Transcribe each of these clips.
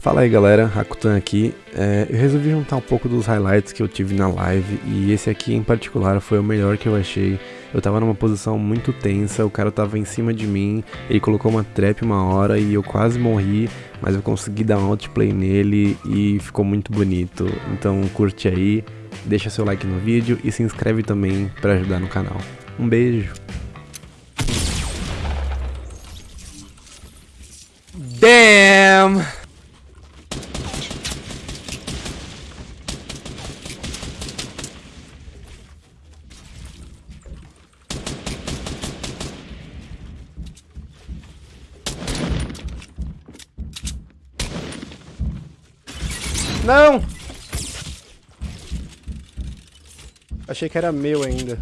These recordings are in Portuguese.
Fala aí galera, Rakutan aqui. É, eu resolvi juntar um pouco dos highlights que eu tive na live e esse aqui em particular foi o melhor que eu achei. Eu tava numa posição muito tensa, o cara tava em cima de mim, ele colocou uma trap uma hora e eu quase morri, mas eu consegui dar um outplay nele e ficou muito bonito. Então curte aí, deixa seu like no vídeo e se inscreve também para ajudar no canal. Um beijo! Damn! Não! Achei que era meu ainda.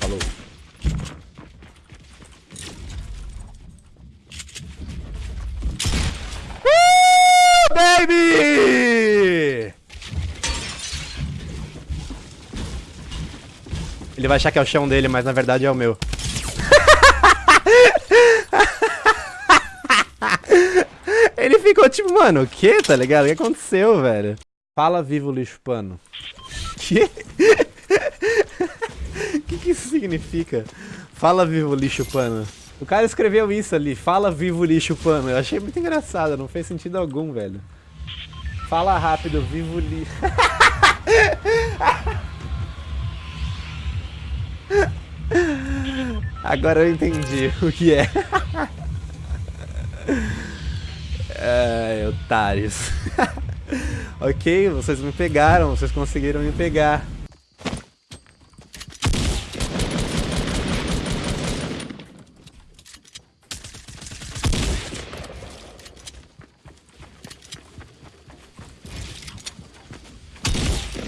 Falou. Uh, baby! Ele vai achar que é o chão dele, mas na verdade é o meu. Ele ficou tipo, mano, o que, tá ligado? O que aconteceu, velho? Fala vivo lixo pano. Que? O que, que isso significa? Fala vivo lixo pano. O cara escreveu isso ali, fala vivo lixo pano. Eu achei muito engraçado, não fez sentido algum, velho. Fala rápido, vivo lixo. Agora eu entendi o que é. Ai, otários. ok, vocês me pegaram, vocês conseguiram me pegar.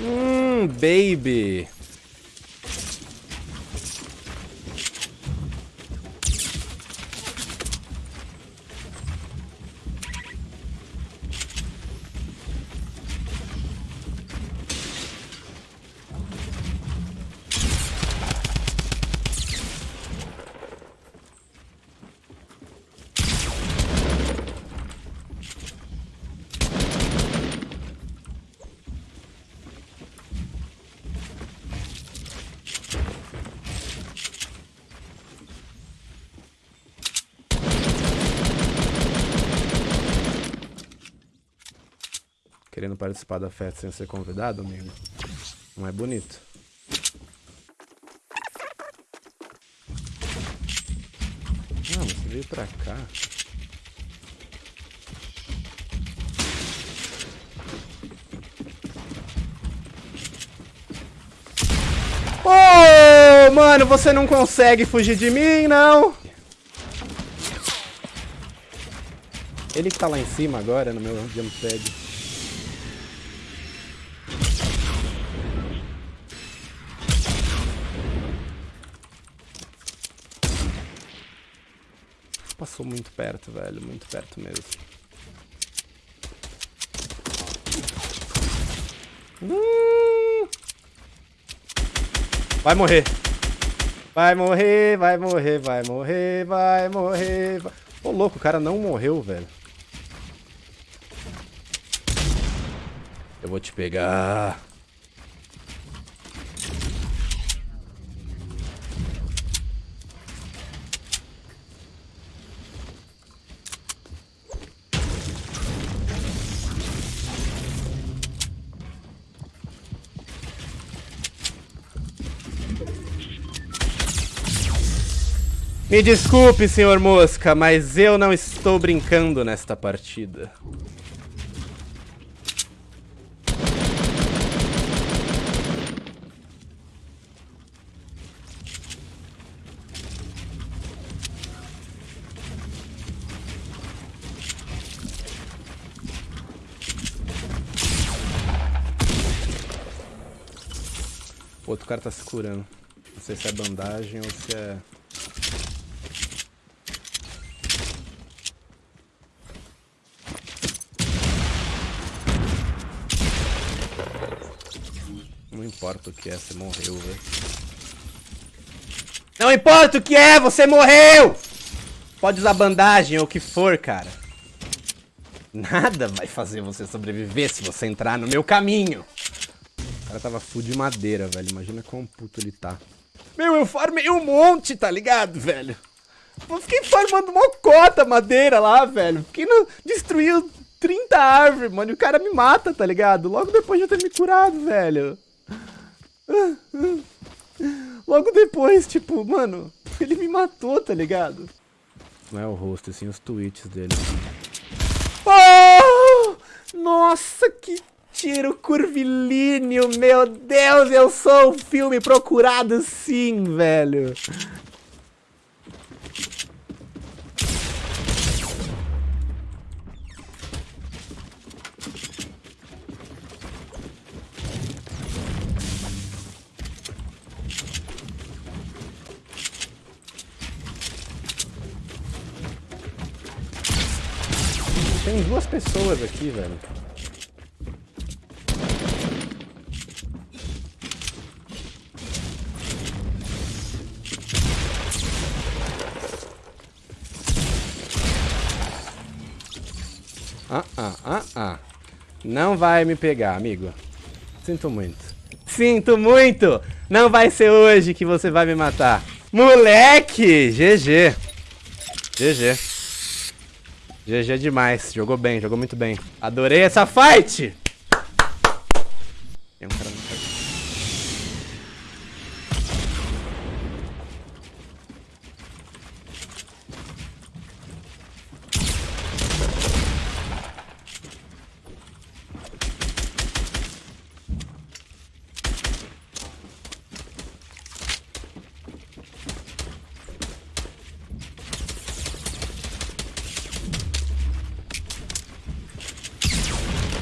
Hum, baby. Querendo participar da festa sem ser convidado, amigo? Não é bonito. Ah, você veio pra cá. Ô, oh, mano, você não consegue fugir de mim, não? Ele que tá lá em cima agora, no meu jump pad. Passou muito perto, velho. Muito perto mesmo. Vai morrer. Vai morrer, vai morrer, vai morrer, vai morrer. Ô, louco, o cara não morreu, velho. Eu vou te pegar. Me desculpe, senhor Mosca, mas eu não estou brincando nesta partida. O outro cara tá se curando. Não sei se é bandagem ou se é... importa o que é, você morreu, velho. Não importa o que é, você morreu! Pode usar bandagem ou o que for, cara. Nada vai fazer você sobreviver se você entrar no meu caminho. O cara tava full de madeira, velho. Imagina quão puto ele tá. Meu, eu farmei um monte, tá ligado, velho? Eu fiquei farmando uma cota madeira lá, velho. Fiquei no... Destruiu 30 árvores, mano. E o cara me mata, tá ligado? Logo depois de eu ter me curado, velho. Logo depois, tipo, mano, ele me matou, tá ligado? Não é o rosto, sim os tweets dele. Oh! Nossa, que tiro curvilíneo, meu Deus, eu sou um filme procurado sim, velho. Tem duas pessoas aqui, velho. Ah, ah, ah, ah. Não vai me pegar, amigo. Sinto muito. Sinto muito! Não vai ser hoje que você vai me matar. Moleque! GG. GG. GG demais. Jogou bem, jogou muito bem. Adorei essa fight! Tem um cara no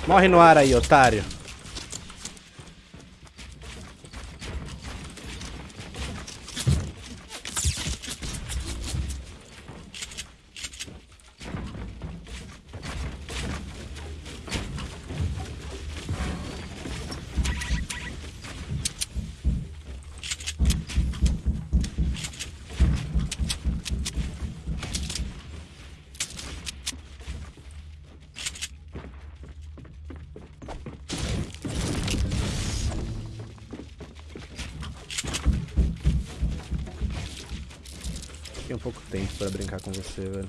Morre no ar aí, otário. Um pouco tempo pra brincar com você, velho.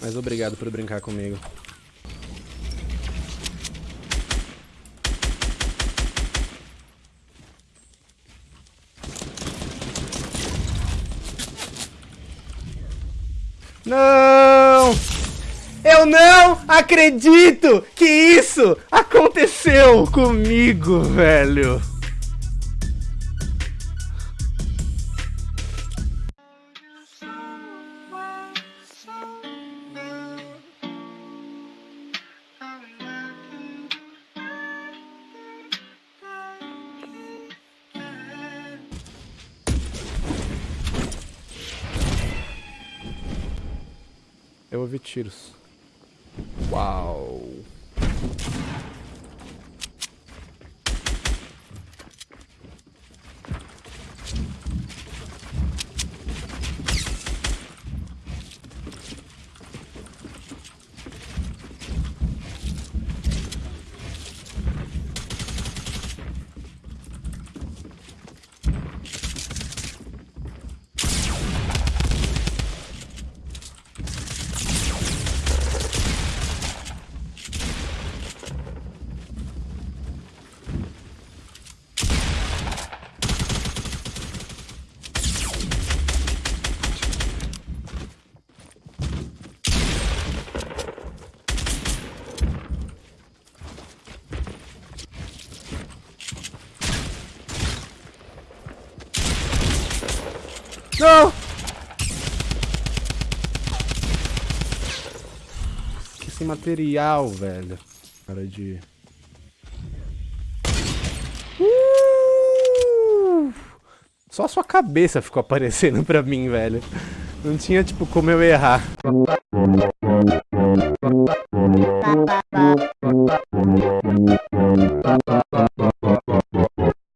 Mas obrigado por brincar comigo. Não! Eu não acredito que isso aconteceu comigo, velho. Eu ouvi tiros. Wow. Não! Que esse material, velho. Cara de... Uh! Só sua cabeça ficou aparecendo pra mim, velho. Não tinha, tipo, como eu errar.